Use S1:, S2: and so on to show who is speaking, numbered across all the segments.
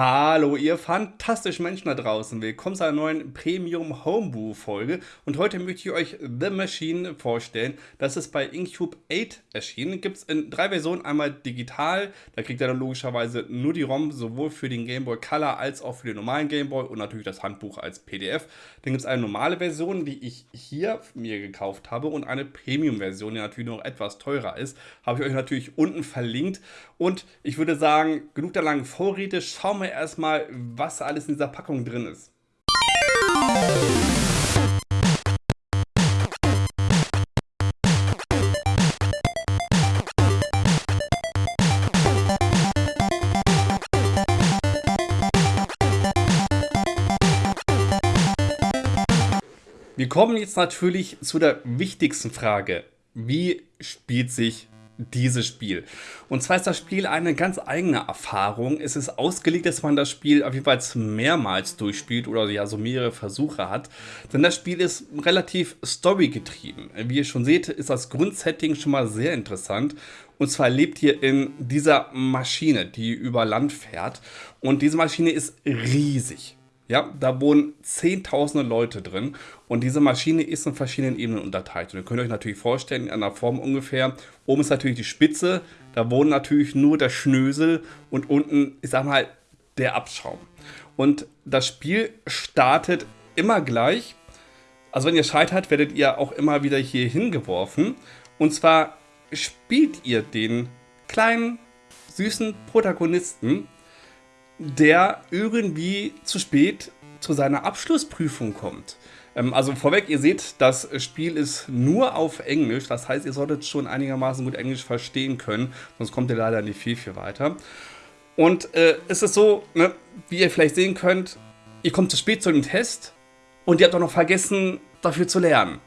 S1: Hallo, ihr fantastischen Menschen da draußen. Willkommen zu einer neuen Premium Homebrew Folge. Und heute möchte ich euch The Machine vorstellen. Das ist bei Incube 8 erschienen. Gibt es in drei Versionen. Einmal digital, da kriegt ihr dann logischerweise nur die ROM, sowohl für den Game Boy Color als auch für den normalen Game Boy und natürlich das Handbuch als PDF. Dann gibt es eine normale Version, die ich hier mir gekauft habe und eine Premium Version, die natürlich noch etwas teurer ist. Habe ich euch natürlich unten verlinkt. Und ich würde sagen, genug der langen Vorrede. Schauen schauen wir erstmal, was alles in dieser Packung drin ist. Wir kommen jetzt natürlich zu der wichtigsten Frage. Wie spielt sich dieses Spiel. Und zwar ist das Spiel eine ganz eigene Erfahrung. Es ist ausgelegt, dass man das Spiel auf jeden Fall mehrmals durchspielt oder ja so mehrere Versuche hat. Denn das Spiel ist relativ storygetrieben. Wie ihr schon seht, ist das Grundsetting schon mal sehr interessant. Und zwar lebt ihr in dieser Maschine, die über Land fährt. Und diese Maschine ist riesig. Ja, da wohnen zehntausende Leute drin und diese Maschine ist in verschiedenen Ebenen unterteilt. Und ihr könnt euch natürlich vorstellen, in einer Form ungefähr, oben ist natürlich die Spitze, da wohnt natürlich nur der Schnösel und unten, ich sag mal, der Abschaum. Und das Spiel startet immer gleich. Also wenn ihr scheitert, werdet ihr auch immer wieder hier hingeworfen. Und zwar spielt ihr den kleinen, süßen Protagonisten der irgendwie zu spät zu seiner Abschlussprüfung kommt. Ähm, also vorweg, ihr seht, das Spiel ist nur auf Englisch. Das heißt, ihr solltet schon einigermaßen gut Englisch verstehen können. Sonst kommt ihr leider nicht viel, viel weiter. Und äh, es ist so, ne, wie ihr vielleicht sehen könnt, ihr kommt zu spät zu dem Test und ihr habt auch noch vergessen, dafür zu lernen.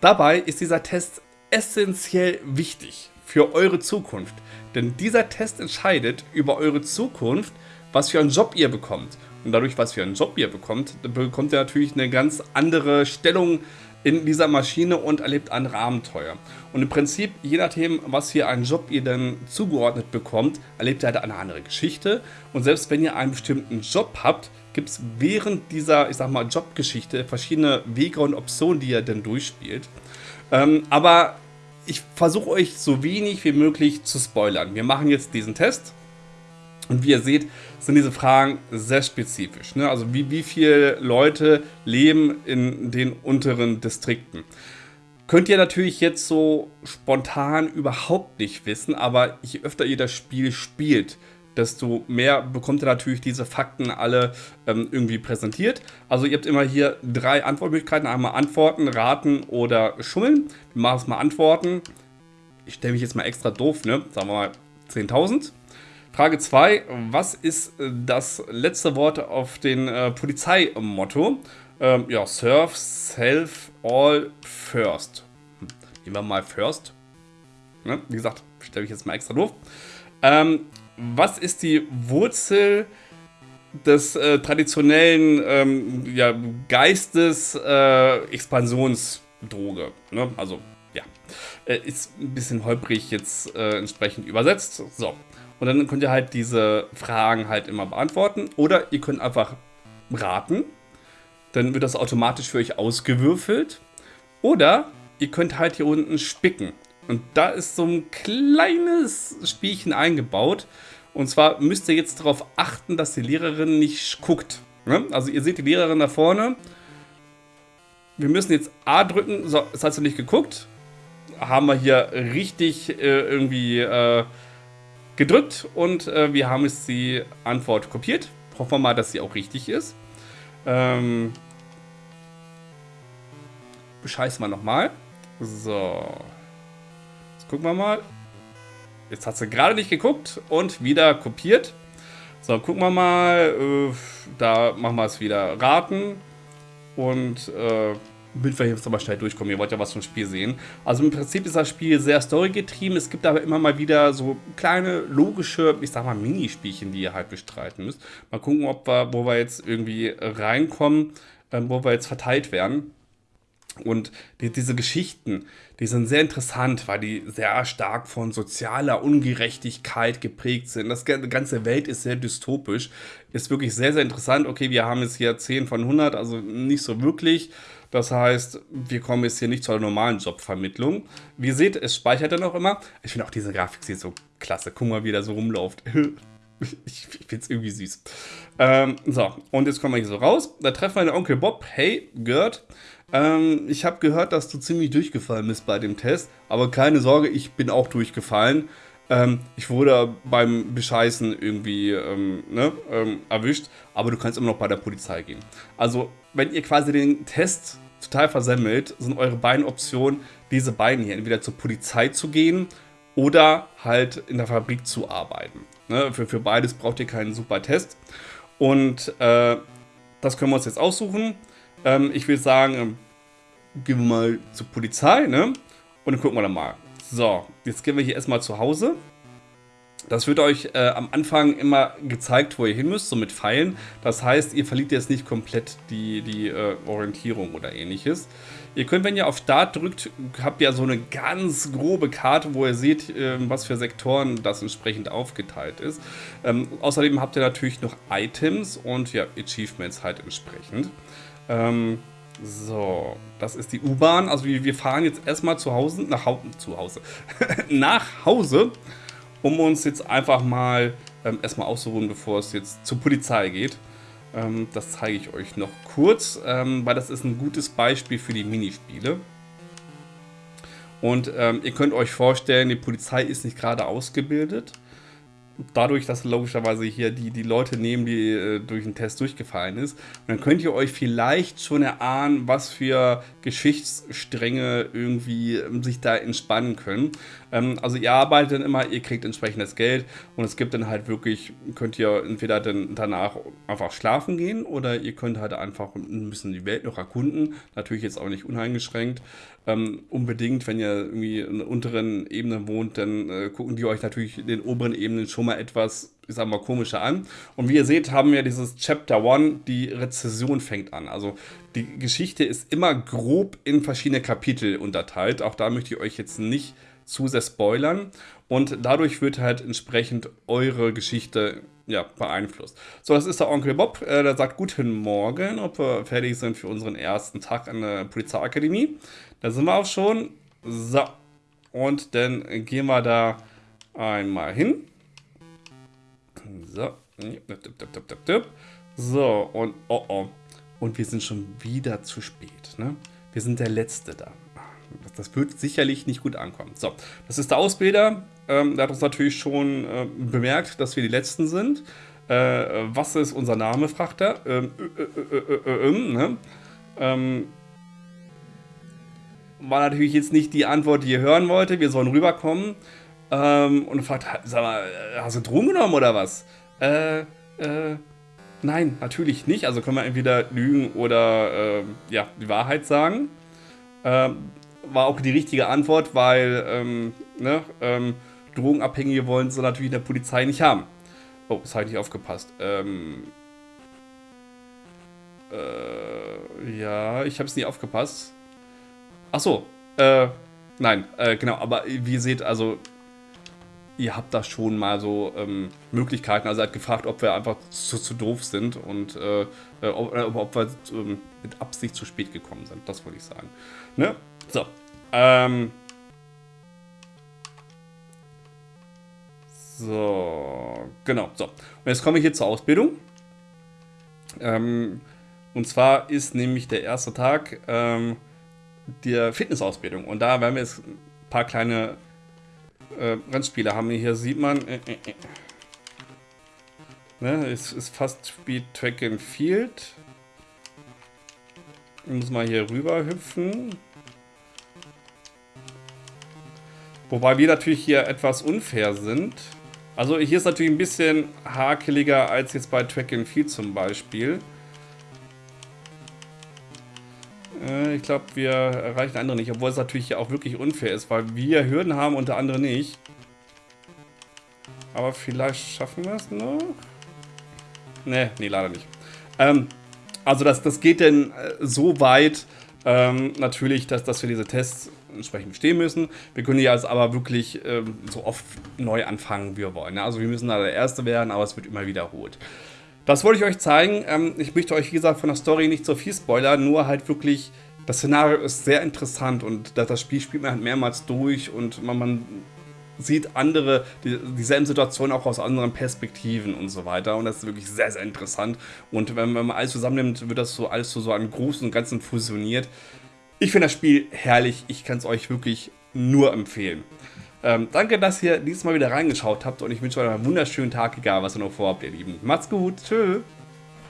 S1: Dabei ist dieser Test essentiell wichtig für eure Zukunft. Denn dieser Test entscheidet über eure Zukunft, was für einen Job ihr bekommt. Und dadurch, was für einen Job ihr bekommt, bekommt ihr natürlich eine ganz andere Stellung in dieser Maschine und erlebt andere Abenteuer. Und im Prinzip, je nachdem, was für einen Job ihr dann zugeordnet bekommt, erlebt ihr halt eine andere Geschichte. Und selbst wenn ihr einen bestimmten Job habt, gibt es während dieser, ich sag mal, Jobgeschichte verschiedene Wege und Optionen, die ihr dann durchspielt. Ähm, aber ich versuche euch so wenig wie möglich zu spoilern. Wir machen jetzt diesen Test und wie ihr seht, sind diese Fragen sehr spezifisch. Ne? Also wie, wie viele Leute leben in den unteren Distrikten. Könnt ihr natürlich jetzt so spontan überhaupt nicht wissen, aber je öfter ihr das Spiel spielt, desto mehr bekommt ihr natürlich diese Fakten alle ähm, irgendwie präsentiert. Also ihr habt immer hier drei Antwortmöglichkeiten. Einmal Antworten, Raten oder Schummeln. Wir machen es mal Antworten. Ich stelle mich jetzt mal extra doof, ne? Sagen wir mal 10.000. Frage 2. Was ist äh, das letzte Wort auf den äh, Polizeimotto? Ähm, ja, Serve, Self, All, First. Hm. Nehmen wir mal First. Ne? Wie gesagt, stelle ich jetzt mal extra doof. Ähm, was ist die Wurzel des äh, traditionellen ähm, ja, Geistes äh, Expansionsdroge? Ne? Also, ja. Äh, ist ein bisschen holprig jetzt äh, entsprechend übersetzt. So. Und dann könnt ihr halt diese Fragen halt immer beantworten. Oder ihr könnt einfach raten. Dann wird das automatisch für euch ausgewürfelt. Oder ihr könnt halt hier unten spicken. Und da ist so ein kleines Spielchen eingebaut. Und zwar müsst ihr jetzt darauf achten, dass die Lehrerin nicht guckt. Ne? Also ihr seht die Lehrerin da vorne. Wir müssen jetzt A drücken. So, es hat sie nicht geguckt. Haben wir hier richtig äh, irgendwie... Äh, gedrückt und äh, wir haben jetzt die Antwort kopiert. Hoffen wir mal, dass sie auch richtig ist. Ähm, bescheißen wir nochmal. So. Jetzt gucken wir mal. Jetzt hat sie gerade nicht geguckt und wieder kopiert. So, gucken wir mal. Äh, da machen wir es wieder raten. Und äh, damit wir jetzt aber schnell durchkommen. Ihr wollt ja was vom Spiel sehen. Also im Prinzip ist das Spiel sehr storygetrieben. Es gibt aber immer mal wieder so kleine, logische, ich sag mal, Minispielchen, die ihr halt bestreiten müsst. Mal gucken, ob wir, wo wir jetzt irgendwie reinkommen, ähm, wo wir jetzt verteilt werden. Und die, diese Geschichten, die sind sehr interessant, weil die sehr stark von sozialer Ungerechtigkeit geprägt sind. Das, ganze Welt ist sehr dystopisch. Ist wirklich sehr, sehr interessant. Okay, wir haben jetzt hier 10 von 100, also nicht so wirklich. Das heißt, wir kommen jetzt hier nicht zur normalen Jobvermittlung. Wie ihr seht, es speichert dann auch immer. Ich finde auch diese Grafik sieht so klasse. Guck mal, wie der so rumläuft. Ich, ich es irgendwie süß. Ähm, so, und jetzt kommen wir hier so raus. Da treffen wir den Onkel Bob. Hey, Gerd. Ähm, ich habe gehört, dass du ziemlich durchgefallen bist bei dem Test, aber keine Sorge, ich bin auch durchgefallen. Ähm, ich wurde beim Bescheißen irgendwie ähm, ne, ähm, erwischt, aber du kannst immer noch bei der Polizei gehen. Also, wenn ihr quasi den Test total versemmelt, sind eure beiden Optionen, diese beiden hier, entweder zur Polizei zu gehen oder halt in der Fabrik zu arbeiten. Ne, für, für beides braucht ihr keinen super Test. Und äh, das können wir uns jetzt aussuchen. Ähm, ich würde sagen, ähm, gehen wir mal zur Polizei, ne? Und dann gucken wir dann mal. So, jetzt gehen wir hier erstmal zu Hause. Das wird euch äh, am Anfang immer gezeigt, wo ihr hin müsst, so mit Pfeilen. Das heißt, ihr verliert jetzt nicht komplett die, die äh, Orientierung oder ähnliches. Ihr könnt, wenn ihr auf Start drückt, habt ihr so eine ganz grobe Karte, wo ihr seht, äh, was für Sektoren das entsprechend aufgeteilt ist. Ähm, außerdem habt ihr natürlich noch Items und ja, Achievements halt entsprechend. Ähm, so, das ist die U-Bahn. Also wir, wir, fahren jetzt erstmal zu Hause, nach Hause, zu Hause, nach Hause, um uns jetzt einfach mal ähm, erstmal auszuruhen, bevor es jetzt zur Polizei geht. Ähm, das zeige ich euch noch kurz, ähm, weil das ist ein gutes Beispiel für die Minispiele. Und ähm, ihr könnt euch vorstellen, die Polizei ist nicht gerade ausgebildet dadurch, dass logischerweise hier die, die Leute nehmen, die äh, durch den Test durchgefallen ist. Und dann könnt ihr euch vielleicht schon erahnen, was für Geschichtsstränge irgendwie ähm, sich da entspannen können. Ähm, also ihr arbeitet dann immer, ihr kriegt entsprechendes Geld und es gibt dann halt wirklich, könnt ihr entweder dann danach einfach schlafen gehen oder ihr könnt halt einfach ein bisschen die Welt noch erkunden. Natürlich jetzt auch nicht uneingeschränkt. Ähm, unbedingt, wenn ihr irgendwie in der unteren Ebene wohnt, dann äh, gucken die euch natürlich in den oberen Ebenen schon mal etwas, ich sag mal, komischer an. Und wie ihr seht, haben wir dieses Chapter 1, die Rezession fängt an. Also die Geschichte ist immer grob in verschiedene Kapitel unterteilt. Auch da möchte ich euch jetzt nicht zu sehr spoilern. Und dadurch wird halt entsprechend eure Geschichte ja, beeinflusst. So, das ist der Onkel Bob. Äh, der sagt Guten Morgen, ob wir fertig sind für unseren ersten Tag an der Polizeiakademie. Da sind wir auch schon. So. Und dann gehen wir da einmal hin. So. So, und oh oh. Und wir sind schon wieder zu spät. Ne? Wir sind der Letzte da. Das wird sicherlich nicht gut ankommen. So, das ist der Ausbilder. Ähm, der hat uns natürlich schon äh, bemerkt, dass wir die Letzten sind. Äh, was ist unser Name, fragt er. Ähm, äh, ne? ähm, war natürlich jetzt nicht die Antwort, die ihr hören wollte. Wir sollen rüberkommen. Ähm, und fragt, sag mal, hast du Drogen genommen oder was? Äh, äh, nein, natürlich nicht. Also können wir entweder lügen oder, äh, ja, die Wahrheit sagen. Ähm, war auch die richtige Antwort, weil, ähm, ne, ähm, Drogenabhängige wollen sie natürlich in der Polizei nicht haben. Oh, das habe ich nicht aufgepasst. Ähm, äh, ja, ich habe es nie aufgepasst. Ach so, äh, nein, äh, genau, aber wie ihr seht, also ihr habt da schon mal so ähm, Möglichkeiten. Also er hat gefragt, ob wir einfach zu, zu doof sind und äh, äh ob, äh, ob, wir ähm, mit Absicht zu spät gekommen sind. Das wollte ich sagen. Ne? So. Ähm. So, genau. So. Und jetzt komme ich hier zur Ausbildung. Ähm, und zwar ist nämlich der erste Tag. Ähm, der Fitnessausbildung. Und da werden wir jetzt ein paar kleine äh, Rennspiele haben. Hier sieht man, äh, äh, äh. Ne, es ist fast Speed Track and Field. Ich muss mal hier rüber hüpfen. Wobei wir natürlich hier etwas unfair sind. Also hier ist natürlich ein bisschen hakeliger als jetzt bei Track and Field zum Beispiel. Ich glaube, wir erreichen andere nicht, obwohl es natürlich auch wirklich unfair ist, weil wir Hürden haben und der andere nicht. Aber vielleicht schaffen wir es noch? Ne, nee, leider nicht. Ähm, also das, das geht denn äh, so weit, Ähm, natürlich, dass, dass wir diese Tests entsprechend bestehen müssen. Wir können jetzt aber wirklich ähm, so oft neu anfangen, wie wir wollen. Ne? Also wir müssen da der Erste werden, aber es wird immer wiederholt. Das wollte ich euch zeigen. Ähm, ich möchte euch, wie gesagt, von der Story nicht so viel spoilern, nur halt wirklich, das Szenario ist sehr interessant und das Spiel spielt man halt mehrmals durch und man, man sieht andere, die, dieselben Situationen auch aus anderen Perspektiven und so weiter. Und das ist wirklich sehr, sehr interessant. Und wenn, wenn man alles zusammennimmt, wird das so alles zu so einem Großen und Ganzen fusioniert. Ich finde das Spiel herrlich. Ich kann es euch wirklich nur empfehlen. Ähm, danke, dass ihr dieses Mal wieder reingeschaut habt und ich wünsche euch einen wunderschönen Tag, egal was ihr noch vorhabt, ihr Lieben. Macht's gut. Tschüss.